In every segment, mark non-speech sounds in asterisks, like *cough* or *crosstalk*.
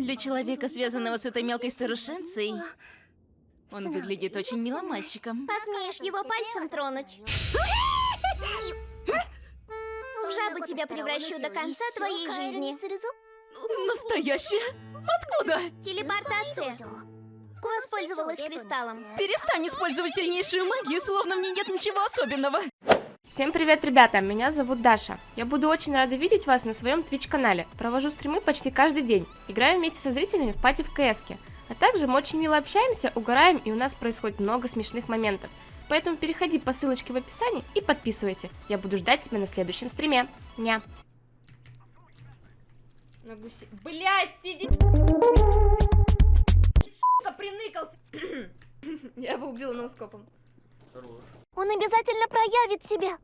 Для человека, связанного с этой мелкой старушенцей, он выглядит очень милым мальчиком. Посмеешь его пальцем тронуть? В жабу тебя превращу до конца твоей жизни. Настоящая? Откуда? Телепортация. Воспользовалась кристаллом. Перестань использовать сильнейшую магию, словно в ней нет ничего особенного. Всем привет, ребята! Меня зовут Даша. Я буду очень рада видеть вас на своем Twitch-канале. Провожу стримы почти каждый день. Играю вместе со зрителями в пати в кс -ке. А также мы очень мило общаемся, угораем и у нас происходит много смешных моментов. Поэтому переходи по ссылочке в описании и подписывайся. Я буду ждать тебя на следующем стриме. Ня. На гуси... Блять, сиди... Сука, приныкался. *coughs* Я его убила ноускопом. Он обязательно проявит себя.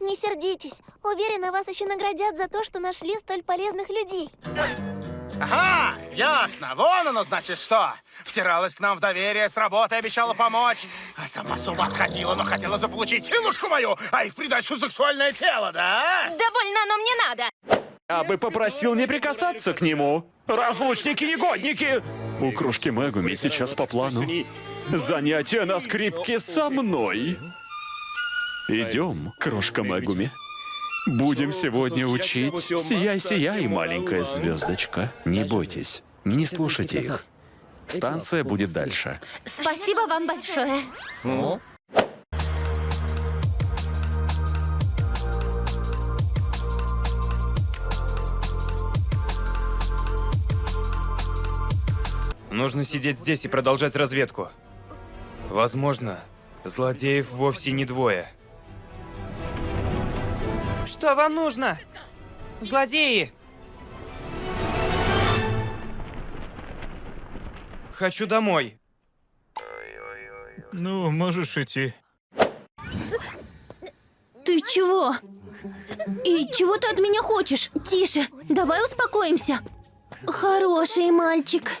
Не сердитесь. Уверена, вас еще наградят за то, что нашли столь полезных людей. Ага, ясно. Вон оно, значит, что. Втиралась к нам в доверие, с работы обещала помочь. А сама с ума сходила, но хотела заполучить силушку мою, а и в придачу сексуальное тело, да? Довольно, но мне надо. Я бы попросил не прикасаться к нему. Разлучники-негодники! У кружки Мегуми сейчас по плану. Занятие на скрипке со мной. Идем, крошка Мегуми. Будем сегодня учить «Сияй-сияй, маленькая звездочка». Не бойтесь, не слушайте их. Станция будет дальше. Спасибо вам большое. Нужно сидеть здесь и продолжать разведку. Возможно, злодеев вовсе не двое. Что вам нужно? Злодеи! Хочу домой. Ну, можешь идти. Ты чего? И чего ты от меня хочешь? Тише, давай успокоимся. Хороший мальчик.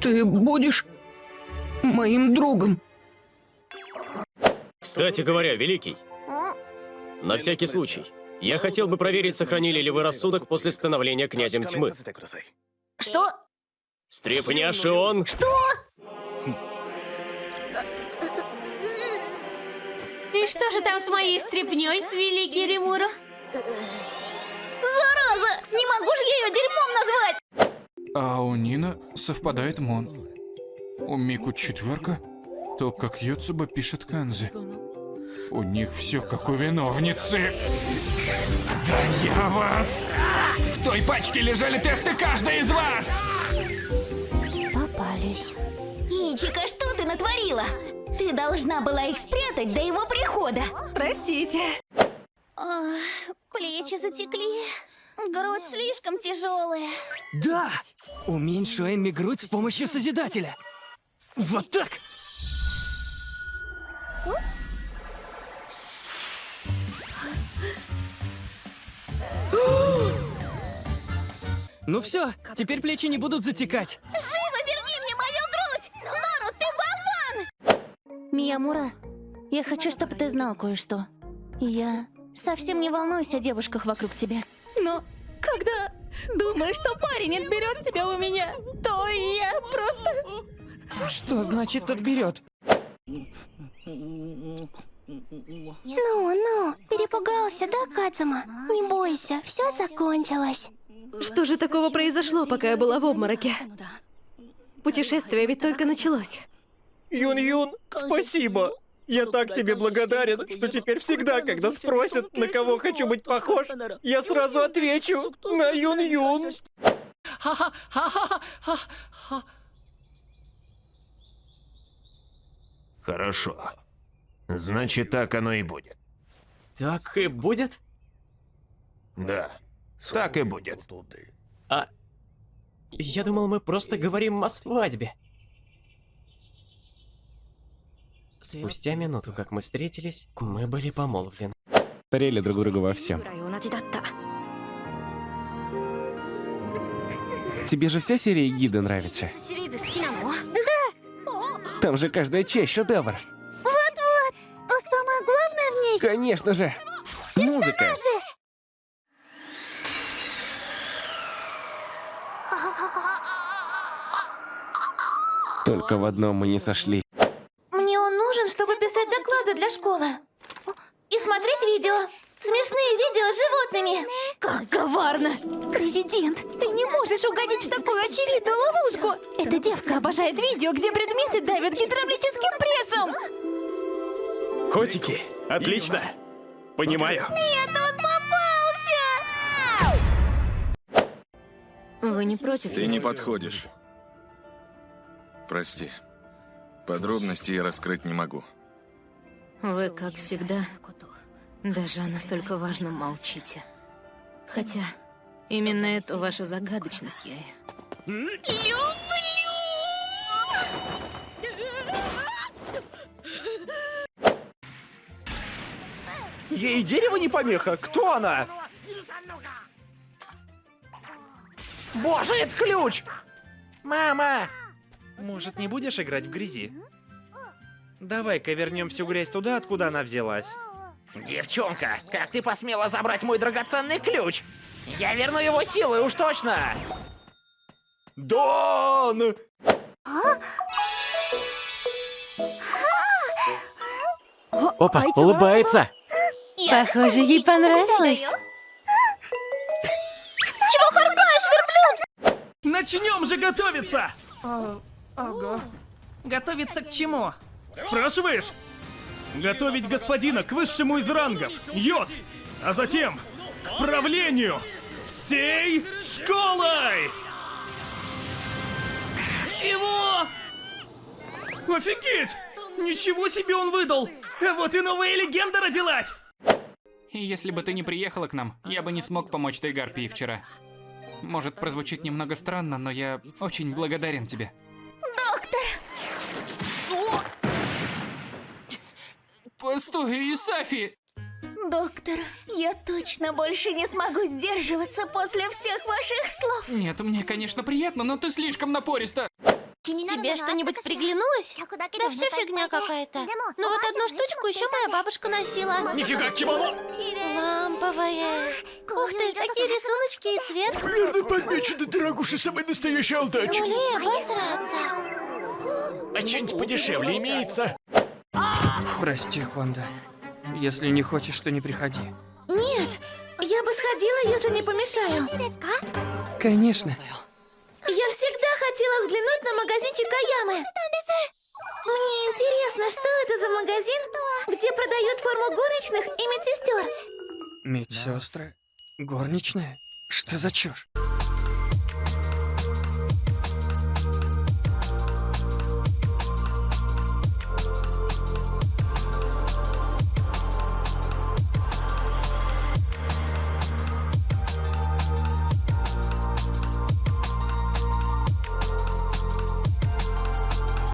Ты будешь моим другом. Кстати говоря, Великий, на всякий случай, я хотел бы проверить, сохранили ли вы рассудок после становления князем тьмы. Что? Стрепняши он... Что? И что же там с моей стряпней, великий Римура? Зараза! Не могу же я ее дерьмом назвать! А у Нина совпадает Мон. У Мику четверка, то как Йоцуба пишет Канзи. У них все как у виновницы. Да я вас! В той пачке лежали тесты каждой из вас! Попались. Ичика, что ты натворила? Ты должна была их спрятать до его прихода. Простите. Ох, плечи затекли. Грудь слишком тяжелая. Да! Уменьшу Эмми грудь с помощью Созидателя. Вот так! Ну все, теперь плечи не будут затекать. Живо верни мне мою грудь! Нору, ты болван! Миямура, я хочу, чтобы ты знал кое-что. Я совсем не волнуюсь о девушках вокруг тебя. Но когда думаешь, что парень отберет тебя у меня, то я просто... Что значит отберет? Ну, ну, перепугался, да, Кадзума? Не бойся, все закончилось. Что же такого произошло, пока я была в обмороке? Путешествие ведь только началось. Юн-Юн, спасибо! Я так тебе благодарен, что теперь всегда, когда спросят, на кого хочу быть похож, я сразу отвечу на Юн-Юн. *laughs* Хорошо. Значит, так оно и будет. Так и будет? Да, так и будет. А... Я думал, мы просто говорим о свадьбе. Спустя минуту, как мы встретились, мы были помолвлены. Старели друг друга во всем. Тебе же вся серия гида нравится? Да! Там же каждая часть шедевр. Вот-вот! Конечно же. Музыка. Только в одном мы не сошли. Мне он нужен, чтобы писать доклады для школы. И смотреть видео. Смешные видео с животными. Как коварно! Президент, ты не можешь угодить в такую очевидную ловушку. Эта девка обожает видео, где предметы давят гидравлическим прессом. Котики, отлично. Понимаю. Нет, он попался! Вы не против? Ты не подходишь. Прости. Подробности я раскрыть не могу. Вы, как всегда, даже о настолько важном молчите. Хотя, именно эту вашу загадочность я и... Ей дерево не помеха? Кто она? Боже, это ключ! Мама! Может, не будешь играть в грязи? Давай-ка вернем всю грязь туда, откуда она взялась. Девчонка, как ты посмела забрать мой драгоценный ключ? Я верну его силой, уж точно! Дон! Опа, улыбается. Похоже, ей понравилось. Чего харкаешь, верблюд? Начнем же готовиться! ого. Готовиться к чему? Спрашиваешь? Готовить господина к высшему из рангов, йод, а затем к правлению всей школой! Чего? Офигеть! Ничего себе он выдал! А вот и новая легенда родилась! Если бы ты не приехала к нам, я бы не смог помочь той гарпии вчера. Может, прозвучит немного странно, но я очень благодарен тебе. Постой, Исафи! Доктор, я точно больше не смогу сдерживаться после всех ваших слов. Нет, мне, конечно, приятно, но ты слишком напориста. Тебе что-нибудь приглянулось? Да все фигня какая-то. Но вот одну штучку еще моя бабушка носила. Нифига, кимоно! Ламповая. Ух ты, какие рисуночки и цвет. Верно подмечено, дорогуша, самый настоящий алтач. Ну ли обосраться. А что-нибудь подешевле имеется? Прости, Хонда. Если не хочешь, то не приходи. Нет, я бы сходила, если не помешаю. Конечно. Я всегда хотела взглянуть на магазинчик Аямы. Мне интересно, что это за магазин, где продают форму горничных и медсестер. Медсестры? Горничная? Что за чушь?